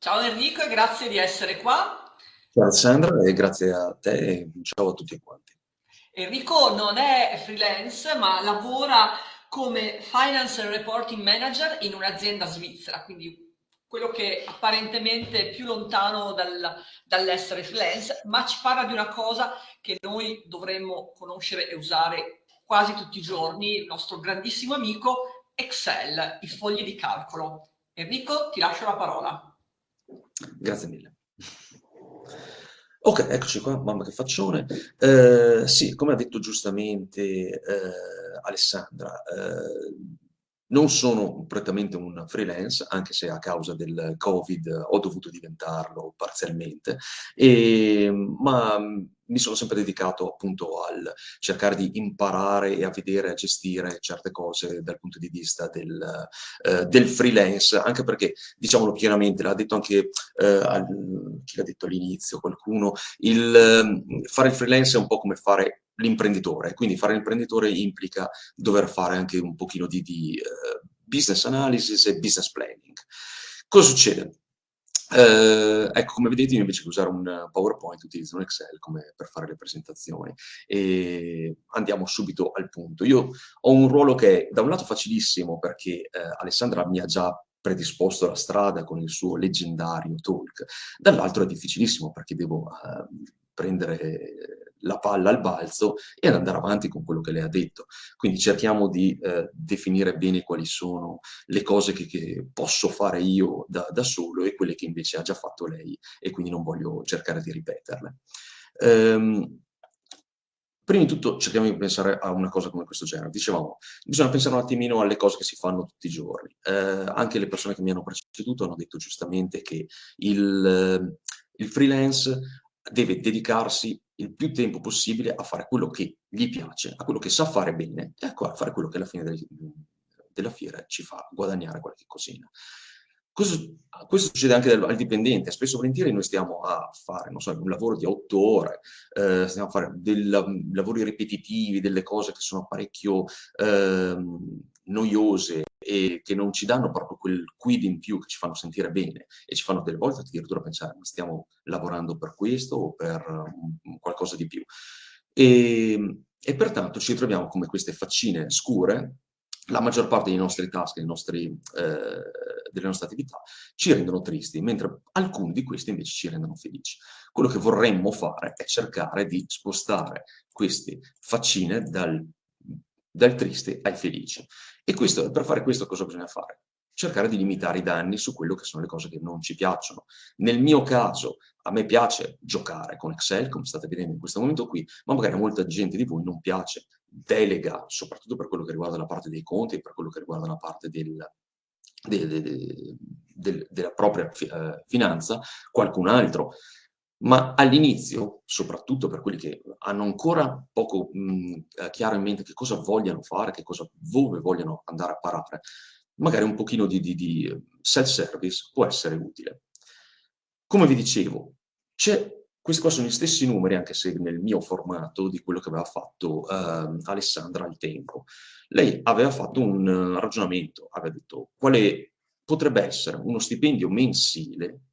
Ciao Enrico e grazie di essere qua. Ciao Alessandra e grazie a te e ciao a tutti quanti. Enrico non è freelance ma lavora come Finance and Reporting Manager in un'azienda svizzera, quindi quello che apparentemente è più lontano dal, dall'essere freelance, ma ci parla di una cosa che noi dovremmo conoscere e usare quasi tutti i giorni, il nostro grandissimo amico Excel, i fogli di calcolo. Enrico, ti lascio la parola. Grazie mille. Ok, eccoci qua, mamma che faccione. Eh, sì, come ha detto giustamente eh, Alessandra, eh, non sono prettamente un freelance, anche se a causa del Covid ho dovuto diventarlo parzialmente, e, ma mi sono sempre dedicato appunto al cercare di imparare e a vedere, a gestire certe cose dal punto di vista del, eh, del freelance, anche perché, diciamolo chiaramente, l'ha detto anche, eh, al, chi l'ha detto all'inizio, qualcuno, il, eh, fare il freelance è un po' come fare l'imprenditore, quindi fare l'imprenditore implica dover fare anche un pochino di, di uh, business analysis e business planning. Cosa succede? Uh, ecco, come vedete io invece che usare un PowerPoint utilizzo un Excel come per fare le presentazioni e andiamo subito al punto. Io ho un ruolo che è da un lato facilissimo perché uh, Alessandra mi ha già predisposto la strada con il suo leggendario talk, dall'altro è difficilissimo perché devo prendere la palla al balzo e ad andare avanti con quello che lei ha detto. Quindi cerchiamo di eh, definire bene quali sono le cose che, che posso fare io da, da, solo e quelle che invece ha già fatto lei e quindi non voglio cercare di ripeterle. Ehm, prima di tutto cerchiamo di pensare a una cosa come questo genere. Dicevamo, bisogna pensare un attimino alle cose che si fanno tutti i giorni. Eh, anche le persone che mi hanno preceduto hanno detto giustamente che il, il freelance deve dedicarsi il più tempo possibile a fare quello che gli piace, a quello che sa fare bene e a fare quello che alla fine del, della fiera ci fa guadagnare qualche cosina. Questo, questo succede anche al, dipendente, spesso volentieri noi stiamo a fare so, un lavoro di otto ore, eh, stiamo a fare dei lavori ripetitivi, delle cose che sono parecchio eh, noiose e che non ci danno proprio quel quid in più che ci fanno sentire bene e ci fanno delle volte addirittura pensare ma stiamo lavorando per questo o per um, qualcosa di più. E, e pertanto ci troviamo come queste faccine scure la maggior parte dei nostri task, dei nostri, eh, delle nostre attività, ci rendono tristi, mentre alcuni di questi invece ci rendono felici. Quello che vorremmo fare è cercare di spostare queste faccine dal, dal triste ai felici. E questo, per fare questo cosa bisogna fare? Cercare di limitare i danni su quello che sono le cose che non ci piacciono. Nel mio caso, a me piace giocare con Excel, come state vedendo in questo momento qui, ma magari a molta gente di voi non piace. Delega, soprattutto per quello che riguarda la parte dei conti per quello che riguarda la parte del, de, de, de, della propria eh, finanza, qualcun altro ma all'inizio, soprattutto per quelli che hanno ancora poco mh, eh, chiaro in mente che cosa vogliono fare, che cosa, dove vogliono andare a parare, magari un pochino di, di, di self-service può essere utile. Come vi dicevo, questi qua sono gli stessi numeri, anche se nel mio formato, di quello che aveva fatto uh, Alessandra al tempo. Lei aveva fatto un ragionamento, aveva detto quale potrebbe essere uno stipendio mensile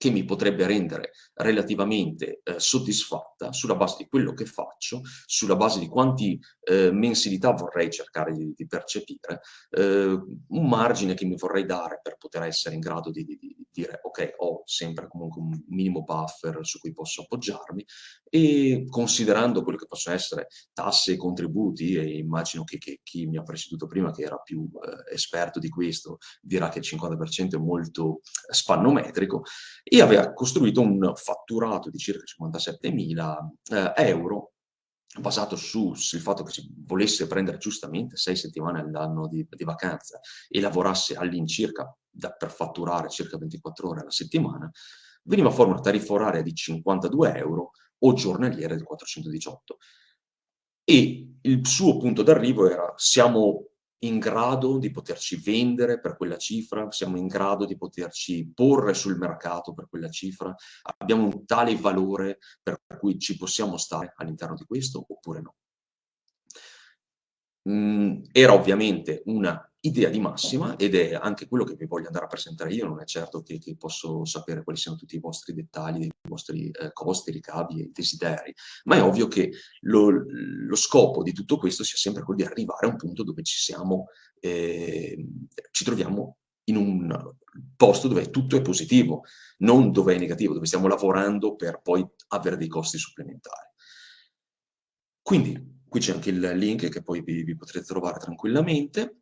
che mi potrebbe rendere relativamente eh, soddisfatta sulla base di quello che faccio, sulla base di quanti eh, mensilità vorrei cercare di, di percepire, eh, un margine che mi vorrei dare per poter essere in grado di, di, di, dire ok, ho sempre comunque un minimo buffer su cui posso appoggiarmi e considerando quello che possono essere tasse e contributi, e immagino che, che chi mi ha preceduto prima, che era più eh, esperto di questo, dirà che il 50% è molto spannometrico, e aveva costruito un fatturato di circa 57.000 eh, euro basato sul fatto che si volesse prendere giustamente sei settimane all'anno di, di, vacanza e lavorasse all'incirca per fatturare circa 24 ore alla settimana, veniva fuori una tariffa oraria di 52 euro o giornaliera di 418. E il suo punto d'arrivo era siamo in grado di poterci vendere per quella cifra, siamo in grado di poterci porre sul mercato per quella cifra, abbiamo un tale valore per cui ci possiamo stare all'interno di questo oppure no. Mm, era ovviamente una idea di massima ed è anche quello che vi voglio andare a presentare io, non è certo che, che posso sapere quali siano tutti i vostri dettagli, i vostri eh, costi, ricavi e desideri, ma è ovvio che lo, lo, scopo di tutto questo sia sempre quello di arrivare a un punto dove ci siamo, eh, ci troviamo in un posto dove tutto è positivo, non dove è negativo, dove stiamo lavorando per poi avere dei costi supplementari. Quindi qui c'è anche il link che poi vi, vi potrete trovare tranquillamente.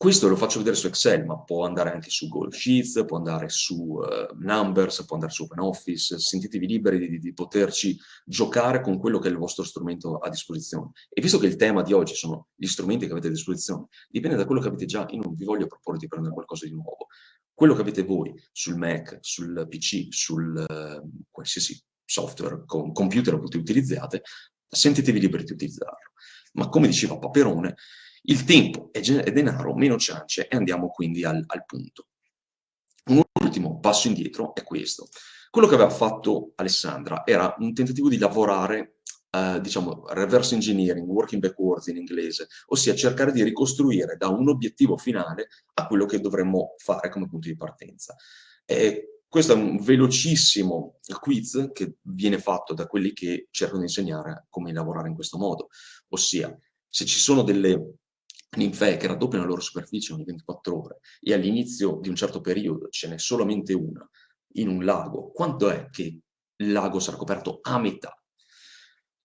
Questo lo faccio vedere su Excel, ma può andare anche su Google Sheets, può andare su uh, Numbers, può andare su OpenOffice, sentitevi liberi di, di, poterci giocare con quello che è il vostro strumento a disposizione. E visto che il tema di oggi sono gli strumenti che avete a disposizione, dipende da quello che avete già, io non vi voglio proporre di prendere qualcosa di nuovo. Quello che avete voi sul Mac, sul PC, sul uh, qualsiasi software, con computer che utilizzate, sentitevi liberi di utilizzarlo. Ma come diceva Paperone, il tempo è, denaro, meno ciance e andiamo quindi al, al punto. Un ultimo passo indietro è questo. Quello che aveva fatto Alessandra era un tentativo di lavorare Uh, diciamo, reverse engineering, working backwards in inglese, ossia cercare di ricostruire da un obiettivo finale a quello che dovremmo fare come punto di partenza. E questo è un velocissimo quiz che viene fatto da quelli che cercano di insegnare come lavorare in questo modo, ossia se ci sono delle ninfee che raddoppiano la loro superficie ogni 24 ore e all'inizio di un certo periodo ce n'è solamente una in un lago, quanto è che il lago sarà coperto a metà?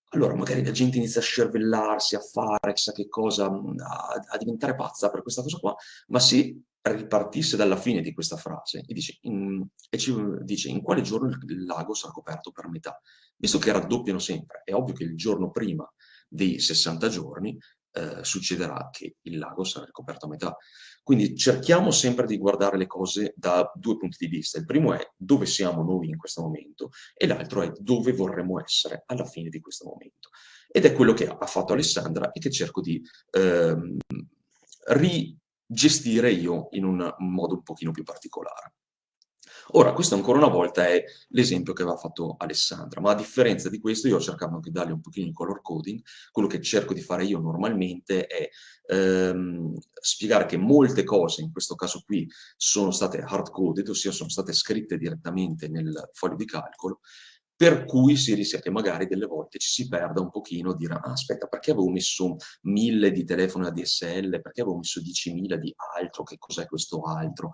Allora magari la gente inizia a scervellarsi, a fare chissà che cosa, a, a diventare pazza per questa cosa qua, ma se ripartisse dalla fine di questa frase e, dice in, e ci dice in quale giorno il lago sarà coperto per metà, visto che raddoppiano sempre, è ovvio che il giorno prima dei 60 giorni eh, succederà che il lago sarà ricoperto a metà. Quindi cerchiamo sempre di guardare le cose da due punti di vista. Il primo è dove siamo noi in questo momento e l'altro è dove vorremmo essere alla fine di questo momento. Ed è quello che ha fatto Alessandra e che cerco di ehm, rigestire io in un modo un pochino più particolare. Ora, questo ancora una volta è l'esempio che aveva fatto Alessandra, ma a differenza di questo io ho cercato anche di dargli un pochino di color coding, quello che cerco di fare io normalmente è ehm, spiegare che molte cose, in questo caso qui, sono state hard-coded, ossia sono state scritte direttamente nel foglio di calcolo, per cui si rischia che magari delle volte ci si perda un pochino, dire ah, aspetta perché avevo messo mille di telefono ADSL, perché avevo messo 10.000 di altro, che cos'è questo altro?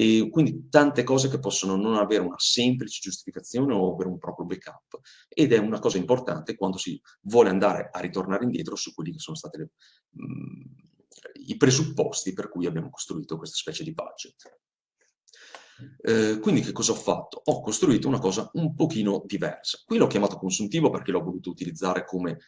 E quindi tante cose che possono non avere una semplice giustificazione o avere un proprio backup. Ed è una cosa importante quando si vuole andare a ritornare indietro su quelli che sono stati mm, i presupposti per cui abbiamo costruito questa specie di budget. Eh, quindi che cosa ho fatto? Ho costruito una cosa un pochino diversa. Qui l'ho chiamato consuntivo perché l'ho voluto utilizzare come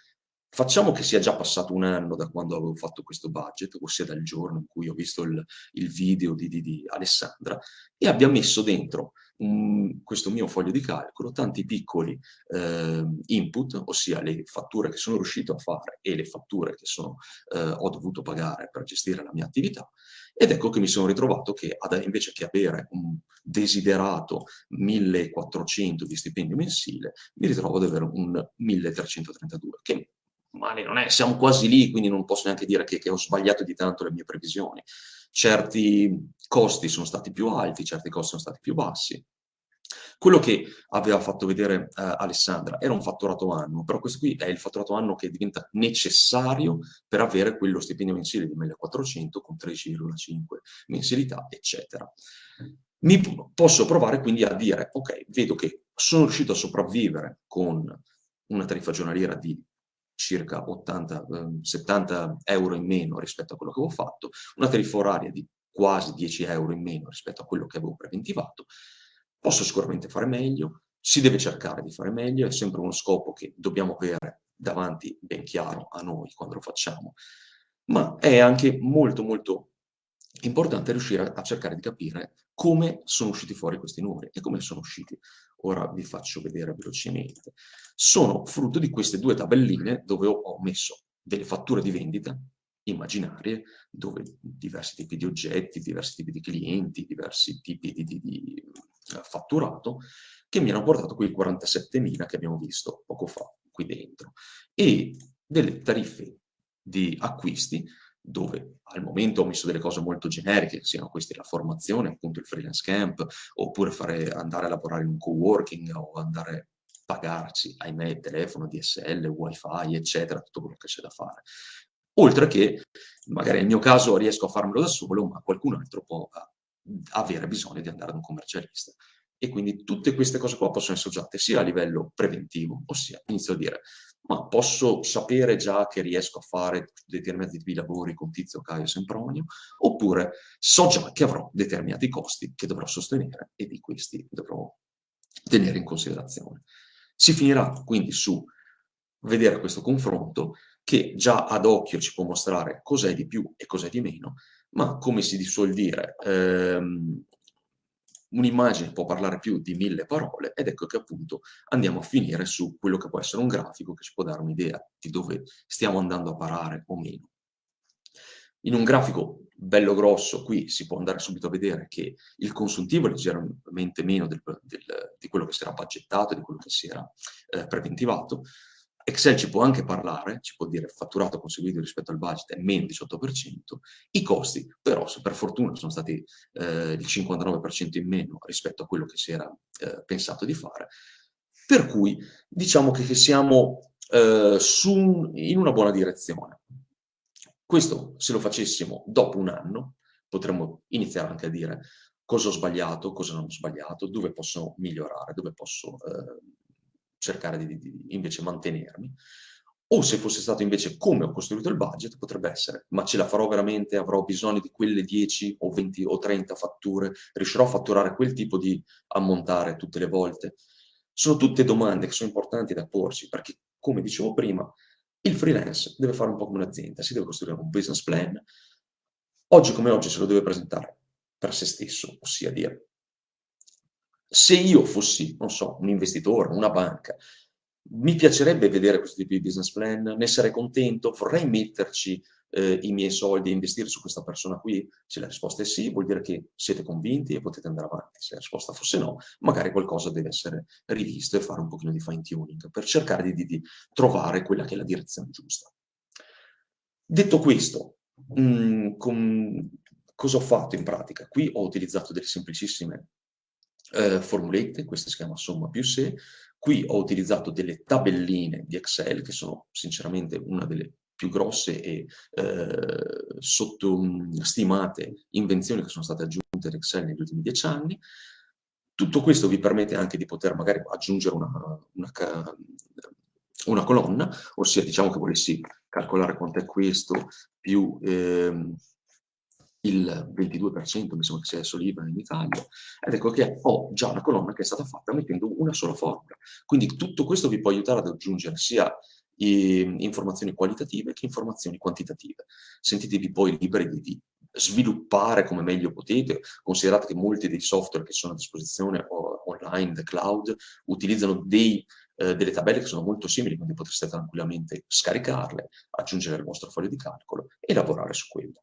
Facciamo che sia già passato un anno da quando avevo fatto questo budget, ossia dal giorno in cui ho visto il, il video di, di, di, Alessandra, e abbia messo dentro un, questo mio foglio di calcolo tanti piccoli eh, input, ossia le fatture che sono riuscito a fare e le fatture che sono, eh, ho dovuto pagare per gestire la mia attività, ed ecco che mi sono ritrovato che ad, invece che avere un desiderato 1400 di stipendio mensile, mi ritrovo ad avere un 1332, che male non è, siamo quasi lì, quindi non posso neanche dire che, che, ho sbagliato di tanto le mie previsioni. Certi costi sono stati più alti, certi costi sono stati più bassi. Quello che aveva fatto vedere uh, Alessandra era un fatturato anno, però questo qui è il fatturato anno che diventa necessario per avere quello stipendio mensile di 1400 con 13,5 mensilità, eccetera. Mi posso provare quindi a dire, ok, vedo che sono riuscito a sopravvivere con una tariffa giornaliera di circa 80, 70 eh, euro in meno rispetto a quello che avevo fatto, una tariffa oraria di quasi 10 euro in meno rispetto a quello che avevo preventivato, posso sicuramente fare meglio, si deve cercare di fare meglio, è sempre uno scopo che dobbiamo avere davanti ben chiaro a noi quando lo facciamo, ma è anche molto molto importante riuscire a cercare di capire come sono usciti fuori questi numeri e come sono usciti. Ora vi faccio vedere velocemente, sono frutto di queste due tabelline dove ho messo delle fatture di vendita immaginarie, dove diversi tipi di oggetti, diversi tipi di clienti, diversi tipi di, di, di eh, fatturato, che mi hanno portato quei 47.000 che abbiamo visto poco fa qui dentro, e delle tariffe di acquisti dove al momento ho messo delle cose molto generiche, siano queste la formazione, appunto il freelance camp, oppure fare, andare a lavorare in un co-working o andare a pagarci, ahimè, telefono, DSL, wifi, eccetera, tutto quello che c'è da fare. Oltre che, magari nel mio caso riesco a farmelo da solo, ma qualcun altro può eh, avere bisogno di andare da un commercialista. E quindi tutte queste cose qua possono essere usate sia a livello preventivo, ossia inizio a dire ma posso sapere già che riesco a fare determinati lavori con Tizio, Caio, Sempronio, oppure so già che avrò determinati costi che dovrò sostenere e di questi dovrò tenere in considerazione. Si finirà quindi su vedere questo confronto che già ad occhio ci può mostrare cos'è di più e cos'è di meno, ma come si suol dire, ehm, un'immagine può parlare più di mille parole ed ecco che appunto andiamo a finire su quello che può essere un grafico che ci può dare un'idea di dove stiamo andando a parare o meno. In un grafico bello grosso qui si può andare subito a vedere che il consuntivo è leggermente meno del, del, di quello che si era budgettato, di quello che si era eh, preventivato, Excel ci può anche parlare, ci può dire fatturato conseguito rispetto al budget è meno 18%, i costi però per fortuna sono stati eh, il 59% in meno rispetto a quello che si era eh, pensato di fare, per cui diciamo che, siamo eh, su, in una buona direzione. Questo se lo facessimo dopo un anno potremmo iniziare anche a dire cosa ho sbagliato, cosa non ho sbagliato, dove posso migliorare, dove posso eh, cercare di, di, invece mantenermi. O se fosse stato invece come ho costruito il budget, potrebbe essere, ma ce la farò veramente, avrò bisogno di quelle 10 o 20 o 30 fatture, riuscirò a fatturare quel tipo di ammontare tutte le volte? Sono tutte domande che sono importanti da porsi, perché come dicevo prima, il freelance deve fare un po' come un'azienda, si deve costruire un business plan, oggi come oggi se lo deve presentare per se stesso, ossia dire se io fossi, non so, un investitore, una banca, mi piacerebbe vedere questo tipo di business plan, ne sarei contento, vorrei metterci eh, i miei soldi e investire su questa persona qui? Se la risposta è sì, vuol dire che siete convinti e potete andare avanti. Se la risposta fosse no, magari qualcosa deve essere rivisto e fare un pochino di fine tuning per cercare di, di, di trovare quella che è la direzione giusta. Detto questo, mh, mm, con, cosa ho fatto in pratica? Qui ho utilizzato delle semplicissime eh, formulette, questa si chiama somma più se. Qui ho utilizzato delle tabelline di Excel, che sono sinceramente una delle più grosse e eh, sottostimate invenzioni che sono state aggiunte ad Excel negli ultimi dieci anni. Tutto questo vi permette anche di poter magari aggiungere una, una, una colonna, ossia diciamo che volessi calcolare quanto è questo più... Eh, il 22% mi sembra che sia adesso libero in Italia, ed ecco che ho già una colonna che è stata fatta mettendo una sola formula. Quindi tutto questo vi può aiutare ad aggiungere sia informazioni qualitative che informazioni quantitative. Sentitevi poi liberi di, sviluppare come meglio potete, considerate che molti dei software che sono a disposizione online, the cloud, utilizzano dei, eh, delle tabelle che sono molto simili, quindi potreste tranquillamente scaricarle, aggiungere al vostro foglio di calcolo e lavorare su quello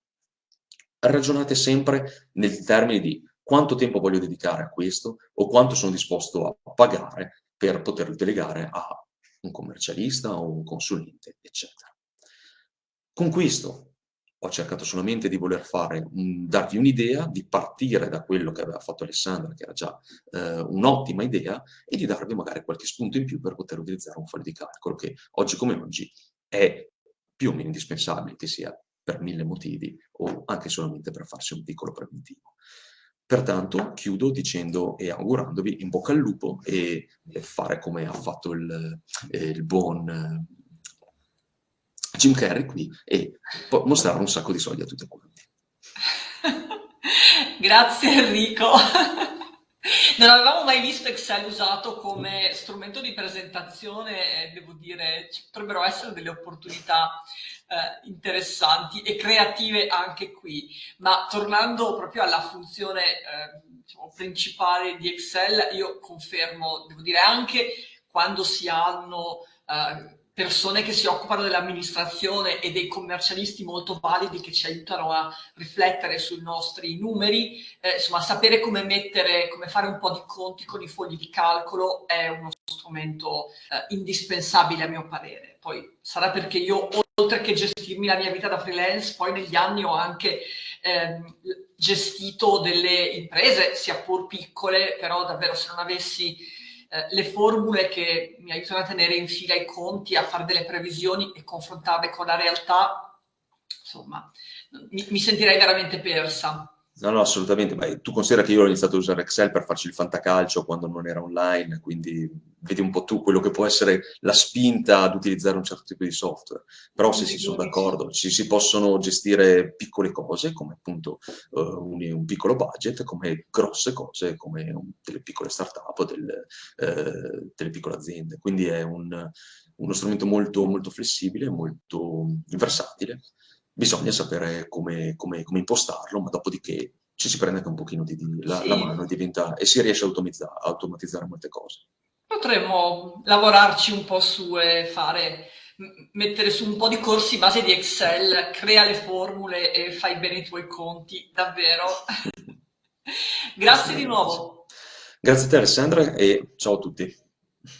ragionate sempre nel termine di quanto tempo voglio dedicare a questo o quanto sono disposto a pagare per poterlo delegare a un commercialista o un consulente, eccetera. Con questo ho cercato solamente di voler fare, darvi un'idea, di partire da quello che aveva fatto Alessandra, che era già eh, un'ottima idea, e di darvi magari qualche spunto in più per poter utilizzare un foglio di calcolo che oggi come oggi è più o meno indispensabile che sia per mille motivi o anche solamente per farsi un piccolo preventivo. Pertanto chiudo dicendo e augurandovi in bocca al lupo e, fare come ha fatto il, eh, il buon eh, Jim Carrey qui e mostrare un sacco di soldi a tutti quanti. Grazie Enrico. Non avevamo mai visto Excel usato come strumento di presentazione devo dire ci potrebbero essere delle opportunità eh, interessanti e creative anche qui. Ma tornando proprio alla funzione eh, diciamo, principale di Excel, io confermo, devo dire anche quando si hanno uh, persone che si occupano dell'amministrazione e dei commercialisti molto validi che ci aiutano a riflettere sui nostri numeri, eh, insomma sapere come mettere, come fare un po' di conti con i fogli di calcolo è uno strumento eh, indispensabile a mio parere. Poi sarà perché io oltre che gestirmi la mia vita da freelance, poi negli anni ho anche ehm, gestito delle imprese, sia pur piccole, però davvero se non avessi eh, le formule che mi aiutano a tenere in fila i conti, a fare delle previsioni e confrontarle con la realtà, insomma, mi, mi sentirei veramente persa. No, no, assolutamente, ma tu considera che io ho iniziato a usare Excel per farci il fantacalcio quando non era online, quindi vedi un po' tu quello che può essere la spinta ad utilizzare un certo tipo di software. Però se si sono d'accordo, ci si possono gestire piccole cose, come appunto uh, un, un, piccolo budget, come grosse cose, come un, delle piccole start-up, del, uh, delle piccole aziende. Quindi è un, uno strumento molto, molto flessibile, molto versatile bisogna sapere come, come, come impostarlo, ma dopodiché ci si prende anche un pochino di, di la, sì. la, mano e, diventa, e si riesce a automatizzare, a automatizzare molte cose. Potremmo lavorarci un po' su e fare, mettere su un po' di corsi base di Excel, crea le formule e fai bene i tuoi conti, davvero. Grazie di nuovo. Grazie a te Alessandra e ciao a tutti.